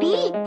B。